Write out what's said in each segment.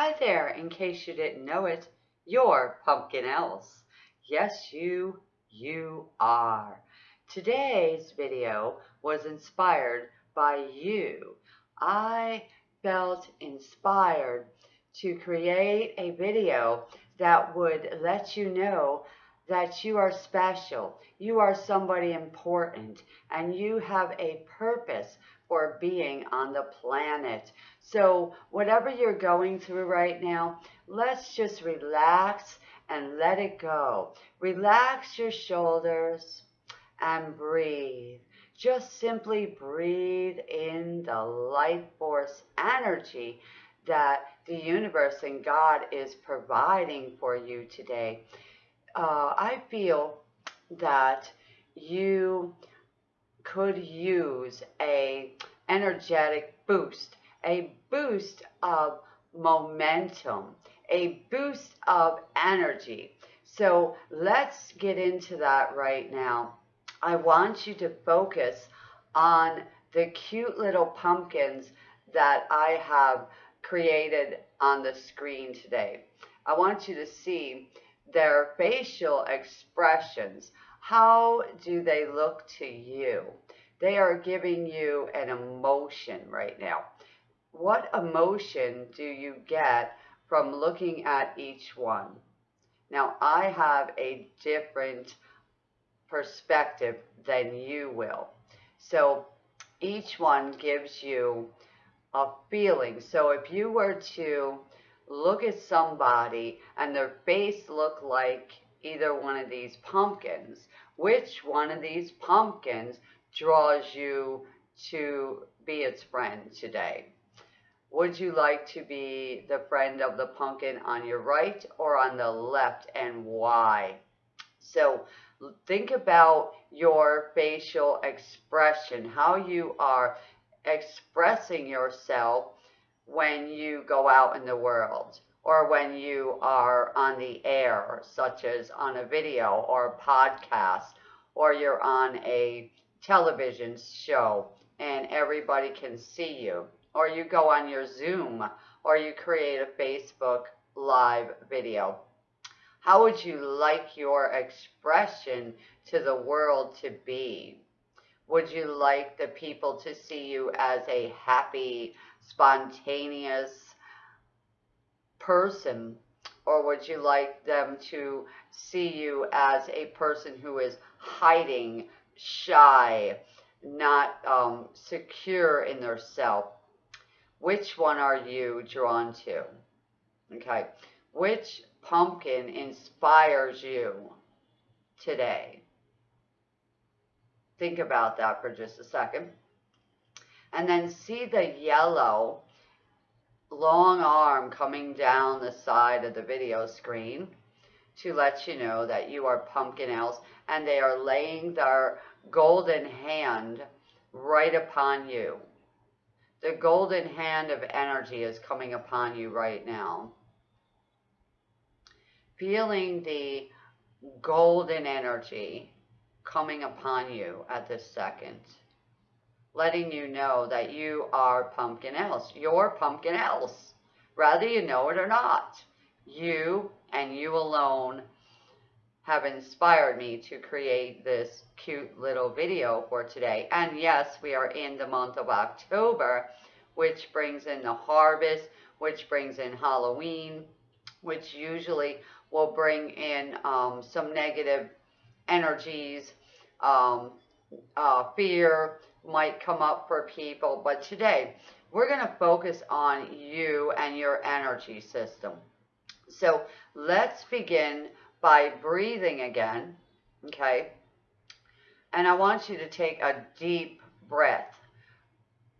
Hi there, in case you didn't know it, you're Pumpkin Elves. Yes, you, you are. Today's video was inspired by you. I felt inspired to create a video that would let you know that you are special, you are somebody important, and you have a purpose for being on the planet. So whatever you're going through right now, let's just relax and let it go. Relax your shoulders and breathe. Just simply breathe in the life force energy that the universe and God is providing for you today. Uh, I feel that you could use a energetic boost, a boost of momentum, a boost of energy. So let's get into that right now. I want you to focus on the cute little pumpkins that I have created on the screen today. I want you to see their facial expressions. How do they look to you? They are giving you an emotion right now. What emotion do you get from looking at each one? Now, I have a different perspective than you will. So each one gives you a feeling. So if you were to look at somebody and their face looked like either one of these pumpkins, which one of these pumpkins draws you to be its friend today? Would you like to be the friend of the pumpkin on your right or on the left and why? So think about your facial expression, how you are expressing yourself when you go out in the world or when you are on the air, such as on a video or a podcast, or you're on a television show and everybody can see you, or you go on your Zoom, or you create a Facebook live video. How would you like your expression to the world to be? Would you like the people to see you as a happy, spontaneous person? Or would you like them to see you as a person who is hiding, shy, not um, secure in their self? Which one are you drawn to? Okay. Which pumpkin inspires you today? Think about that for just a second. And then see the yellow long arm coming down the side of the video screen to let you know that you are pumpkin elves and they are laying their golden hand right upon you. The golden hand of energy is coming upon you right now. Feeling the golden energy coming upon you at this second. Letting you know that you are pumpkin elves. You're pumpkin elves. Whether you know it or not. You and you alone have inspired me to create this cute little video for today. And yes, we are in the month of October, which brings in the harvest, which brings in Halloween, which usually will bring in um, some negative energies um, uh, fear might come up for people. But today, we're going to focus on you and your energy system. So let's begin by breathing again, okay? And I want you to take a deep breath.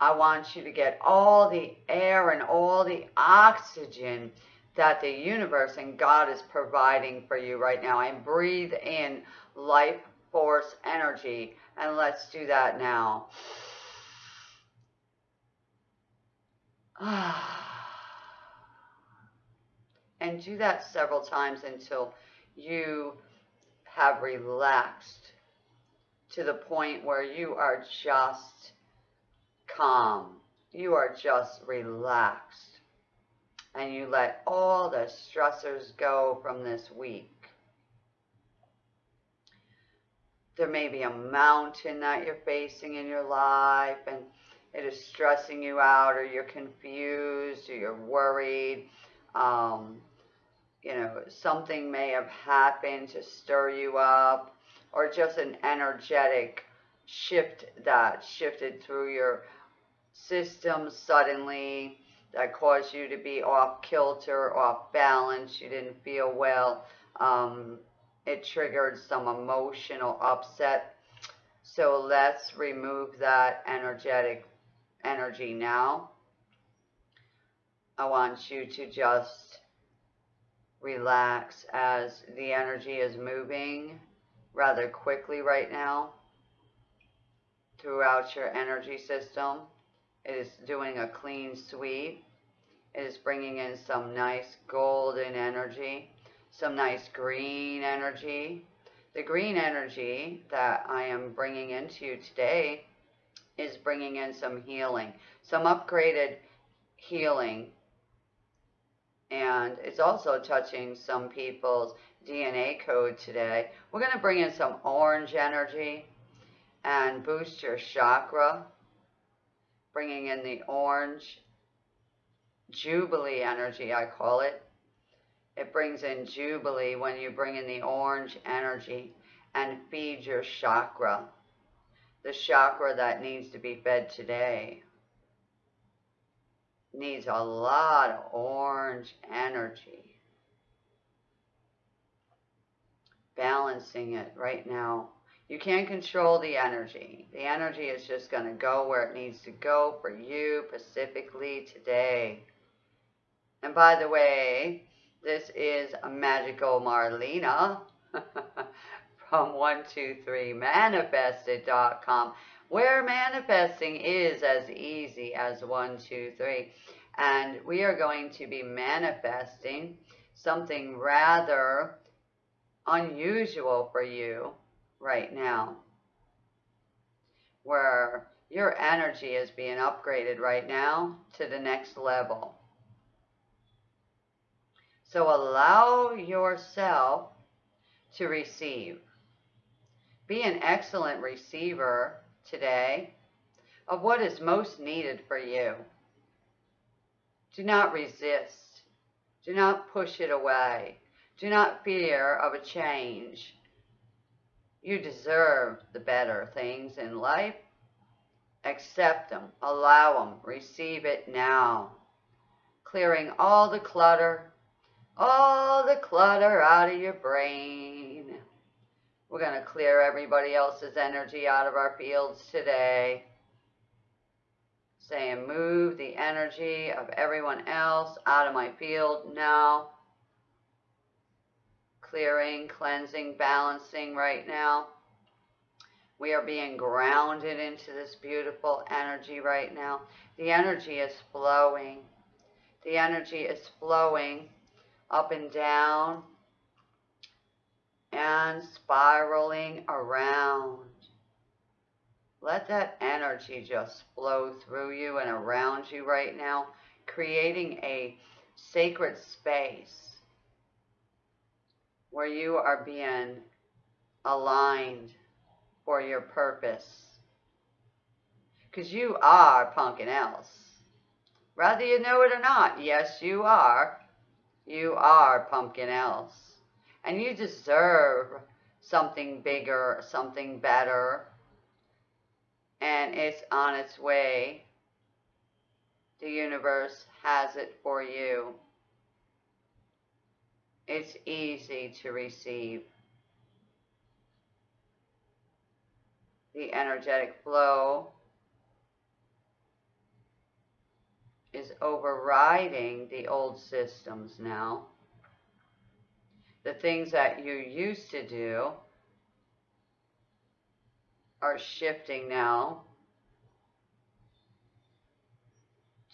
I want you to get all the air and all the oxygen that the universe and God is providing for you right now. And breathe in life force energy. And let's do that now. And do that several times until you have relaxed to the point where you are just calm. You are just relaxed. and you let all the stressors go from this week. There may be a mountain that you're facing in your life and it is stressing you out or you're confused or you're worried. Um, you know, something may have happened to stir you up or just an energetic shift that shifted through your system suddenly that caused you to be off kilter, off balance, you didn't feel well. Um, it triggered some emotional upset. So let's remove that energetic energy now. I want you to just relax as the energy is moving rather quickly right now throughout your energy system. It is doing a clean sweep. It is bringing in some nice golden energy, some nice green energy. The green energy that I am bringing into you today is bringing in some healing, some upgraded healing. And it's also touching some people's DNA code today. We're going to bring in some orange energy and boost your chakra, bringing in the orange jubilee energy, I call it. It brings in jubilee when you bring in the orange energy and feed your chakra, the chakra that needs to be fed today. Needs a lot of orange energy. Balancing it right now you can't control the energy. The energy is just going to go where it needs to go for you specifically today. And by the way, this is a magical Marlena from 123manifested.com where manifesting is as easy as 123. And we are going to be manifesting something rather unusual for you right now where your energy is being upgraded right now to the next level. So allow yourself to receive. Be an excellent receiver today of what is most needed for you. Do not resist. Do not push it away. Do not fear of a change. You deserve the better things in life. Accept them, allow them, receive it now. Clearing all the clutter, all the clutter out of your brain. We're going to clear everybody else's energy out of our fields today. Saying, move the energy of everyone else out of my field now clearing, cleansing, balancing right now. We are being grounded into this beautiful energy right now. The energy is flowing. The energy is flowing up and down and spiraling around. Let that energy just flow through you and around you right now, creating a sacred space where you are being aligned for your purpose. Because you are Pumpkin Elves. Whether you know it or not, yes, you are. You are Pumpkin Elves. And you deserve something bigger, something better. And it's on its way. The universe has it for you. It's easy to receive. The energetic flow is overriding the old systems now. The things that you used to do are shifting now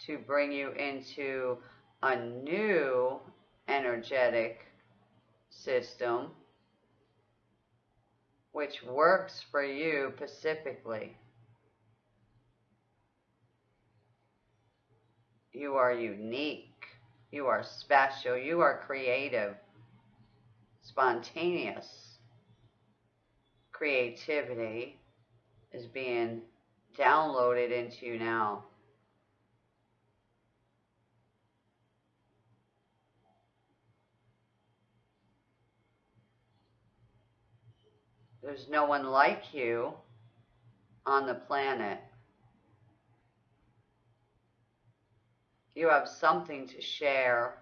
to bring you into a new energetic system which works for you specifically. You are unique. You are special. You are creative, spontaneous. Creativity is being downloaded into you now. There's no one like you on the planet. You have something to share.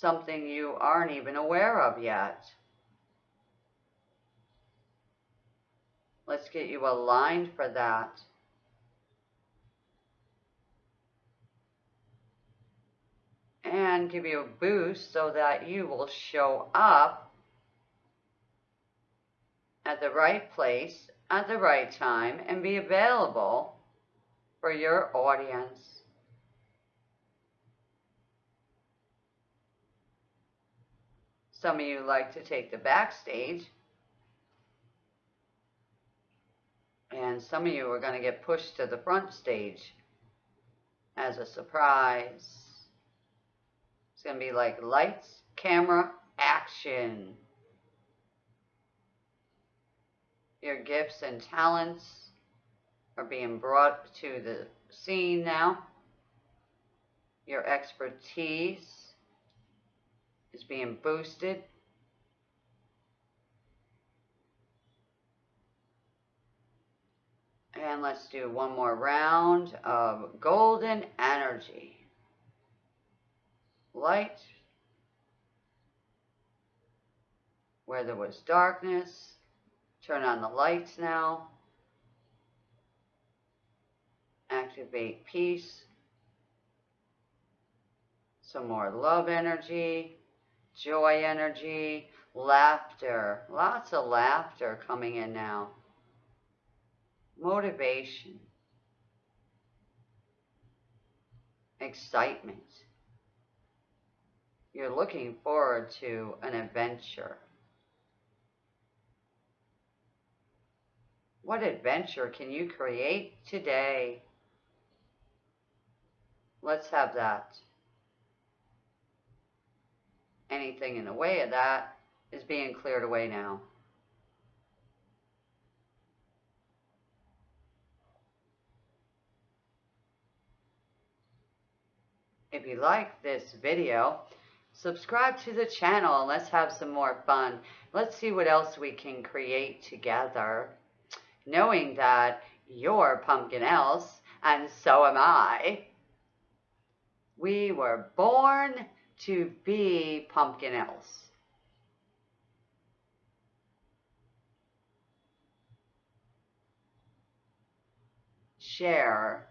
Something you aren't even aware of yet. Let's get you aligned for that. And give you a boost so that you will show up at the right place at the right time and be available for your audience. Some of you like to take the backstage And some of you are going to get pushed to the front stage as a surprise. It's going to be like lights, camera, action. Your gifts and talents are being brought to the scene now. Your expertise is being boosted. And let's do one more round of golden energy. Light. Where there was darkness. Turn on the lights now. Activate peace. Some more love energy, joy energy, laughter. Lots of laughter coming in now motivation, excitement. You're looking forward to an adventure. What adventure can you create today? Let's have that. Anything in the way of that is being cleared away now. If you like this video, subscribe to the channel and let's have some more fun. Let's see what else we can create together. Knowing that you're Pumpkin Elves and so am I. We were born to be Pumpkin Elves. Share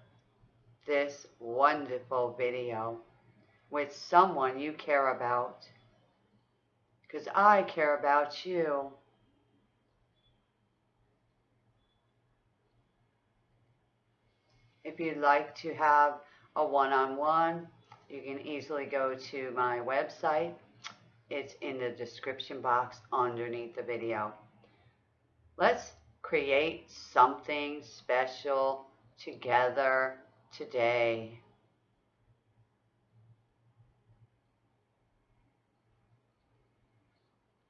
this wonderful video with someone you care about. Because I care about you. If you'd like to have a one-on-one, -on -one, you can easily go to my website. It's in the description box underneath the video. Let's create something special together today.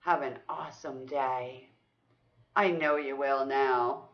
Have an awesome day. I know you will now.